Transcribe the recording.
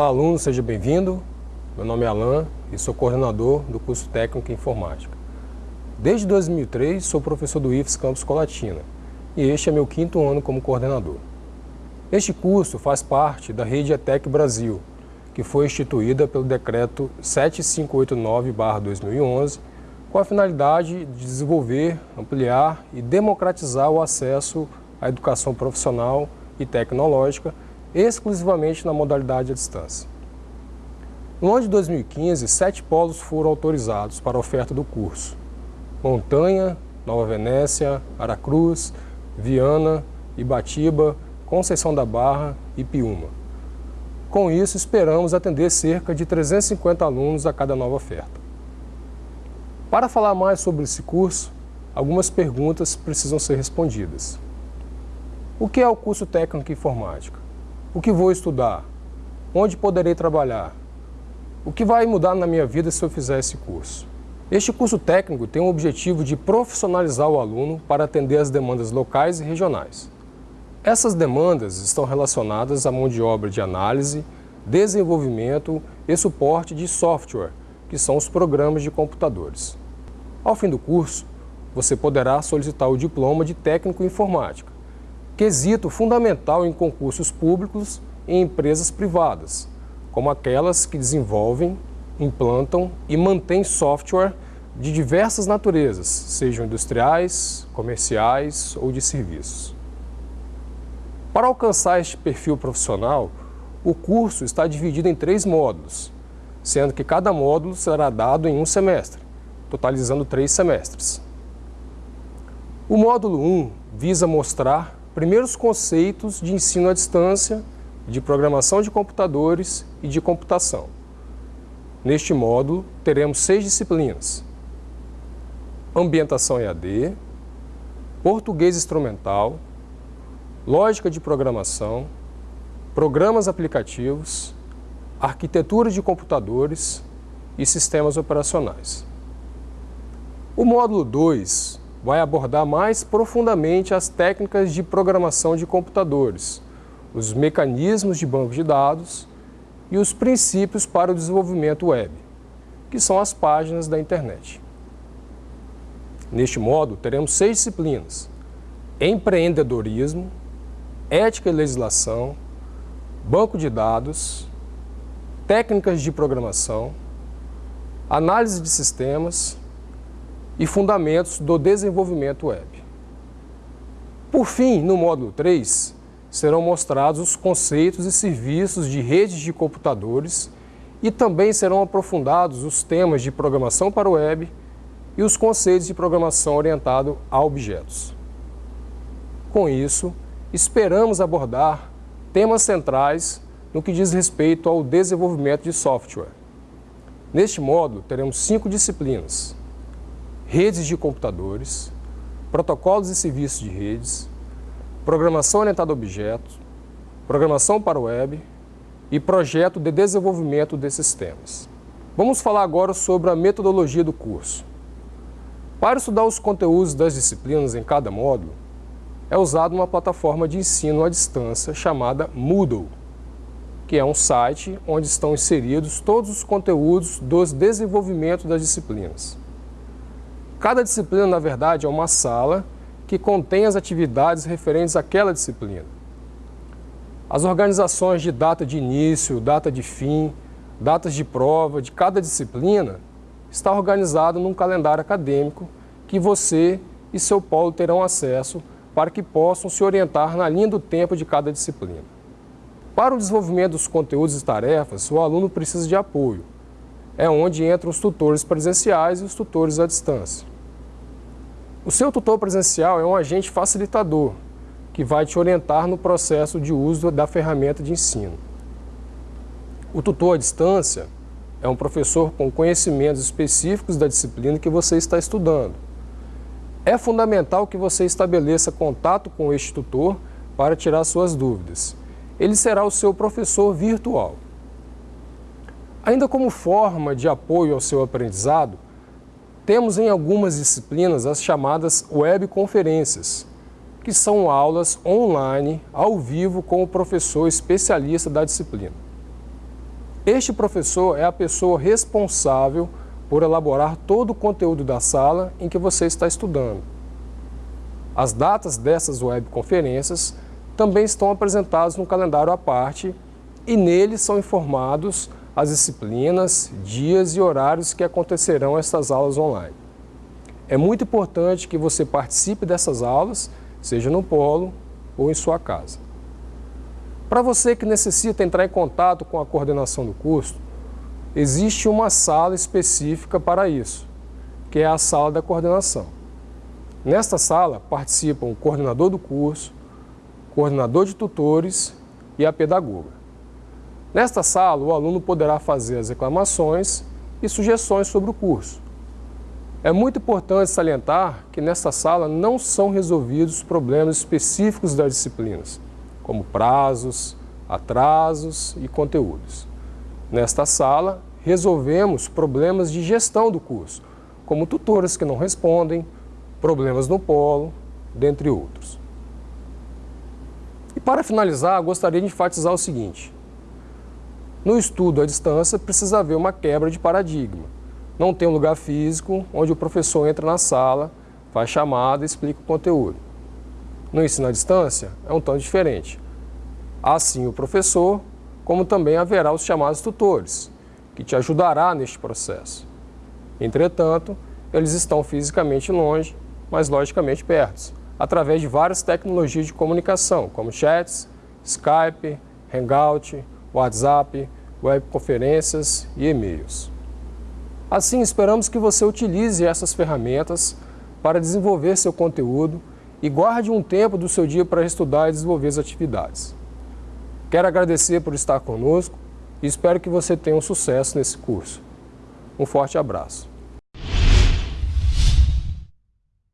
Olá, aluno, seja bem-vindo. Meu nome é Alan e sou coordenador do curso técnico em informática. Desde 2003, sou professor do IFES Campus Colatina e este é meu quinto ano como coordenador. Este curso faz parte da Rede ETEC Brasil, que foi instituída pelo Decreto 7589-2011, com a finalidade de desenvolver, ampliar e democratizar o acesso à educação profissional e tecnológica exclusivamente na modalidade à distância. No ano de 2015, sete polos foram autorizados para a oferta do curso. Montanha, Nova Venécia, Aracruz, Viana, Ibatiba, Conceição da Barra e Piúma. Com isso, esperamos atender cerca de 350 alunos a cada nova oferta. Para falar mais sobre esse curso, algumas perguntas precisam ser respondidas. O que é o curso técnico em informática? O que vou estudar? Onde poderei trabalhar? O que vai mudar na minha vida se eu fizer esse curso? Este curso técnico tem o objetivo de profissionalizar o aluno para atender as demandas locais e regionais. Essas demandas estão relacionadas à mão de obra de análise, desenvolvimento e suporte de software, que são os programas de computadores. Ao fim do curso, você poderá solicitar o diploma de técnico em informática, quesito fundamental em concursos públicos e em empresas privadas, como aquelas que desenvolvem, implantam e mantêm software de diversas naturezas, sejam industriais, comerciais ou de serviços. Para alcançar este perfil profissional, o curso está dividido em três módulos, sendo que cada módulo será dado em um semestre, totalizando três semestres. O módulo 1 visa mostrar primeiros conceitos de ensino à distância, de programação de computadores e de computação. Neste módulo, teremos seis disciplinas. Ambientação EAD, Português Instrumental, Lógica de Programação, Programas Aplicativos, Arquitetura de Computadores e Sistemas Operacionais. O módulo 2 vai abordar mais profundamente as técnicas de programação de computadores, os mecanismos de banco de dados e os princípios para o desenvolvimento web, que são as páginas da internet. Neste modo, teremos seis disciplinas, empreendedorismo, ética e legislação, banco de dados, técnicas de programação, análise de sistemas, e fundamentos do desenvolvimento web. Por fim, no módulo 3, serão mostrados os conceitos e serviços de redes de computadores e também serão aprofundados os temas de programação para o web e os conceitos de programação orientado a objetos. Com isso, esperamos abordar temas centrais no que diz respeito ao desenvolvimento de software. Neste módulo, teremos cinco disciplinas, redes de computadores, protocolos e serviços de redes, programação orientada a objetos, programação para web e projeto de desenvolvimento desses sistemas. Vamos falar agora sobre a metodologia do curso. Para estudar os conteúdos das disciplinas em cada módulo, é usada uma plataforma de ensino à distância chamada Moodle, que é um site onde estão inseridos todos os conteúdos dos desenvolvimentos das disciplinas. Cada disciplina, na verdade, é uma sala que contém as atividades referentes àquela disciplina. As organizações de data de início, data de fim, datas de prova de cada disciplina está organizado num calendário acadêmico que você e seu polo terão acesso para que possam se orientar na linha do tempo de cada disciplina. Para o desenvolvimento dos conteúdos e tarefas, o aluno precisa de apoio. É onde entram os tutores presenciais e os tutores à distância. O seu tutor presencial é um agente facilitador, que vai te orientar no processo de uso da ferramenta de ensino. O tutor à distância é um professor com conhecimentos específicos da disciplina que você está estudando. É fundamental que você estabeleça contato com este tutor para tirar suas dúvidas. Ele será o seu professor virtual. Ainda como forma de apoio ao seu aprendizado, temos em algumas disciplinas as chamadas webconferências, que são aulas online, ao vivo, com o professor especialista da disciplina. Este professor é a pessoa responsável por elaborar todo o conteúdo da sala em que você está estudando. As datas dessas webconferências também estão apresentadas no calendário à parte e nele são informados as disciplinas, dias e horários que acontecerão estas aulas online. É muito importante que você participe dessas aulas, seja no polo ou em sua casa. Para você que necessita entrar em contato com a coordenação do curso, existe uma sala específica para isso, que é a sala da coordenação. Nesta sala participam o coordenador do curso, coordenador de tutores e a pedagoga. Nesta sala, o aluno poderá fazer as reclamações e sugestões sobre o curso. É muito importante salientar que nesta sala não são resolvidos problemas específicos das disciplinas, como prazos, atrasos e conteúdos. Nesta sala, resolvemos problemas de gestão do curso, como tutores que não respondem, problemas no polo, dentre outros. E para finalizar, gostaria de enfatizar o seguinte. No estudo à distância, precisa haver uma quebra de paradigma. Não tem um lugar físico onde o professor entra na sala, faz chamada e explica o conteúdo. No ensino à distância, é um tanto diferente. Assim o professor, como também haverá os chamados tutores, que te ajudará neste processo. Entretanto, eles estão fisicamente longe, mas logicamente perto, através de várias tecnologias de comunicação, como chats, Skype, Hangout, WhatsApp, webconferências e e-mails. Assim, esperamos que você utilize essas ferramentas para desenvolver seu conteúdo e guarde um tempo do seu dia para estudar e desenvolver as atividades. Quero agradecer por estar conosco e espero que você tenha um sucesso nesse curso. Um forte abraço.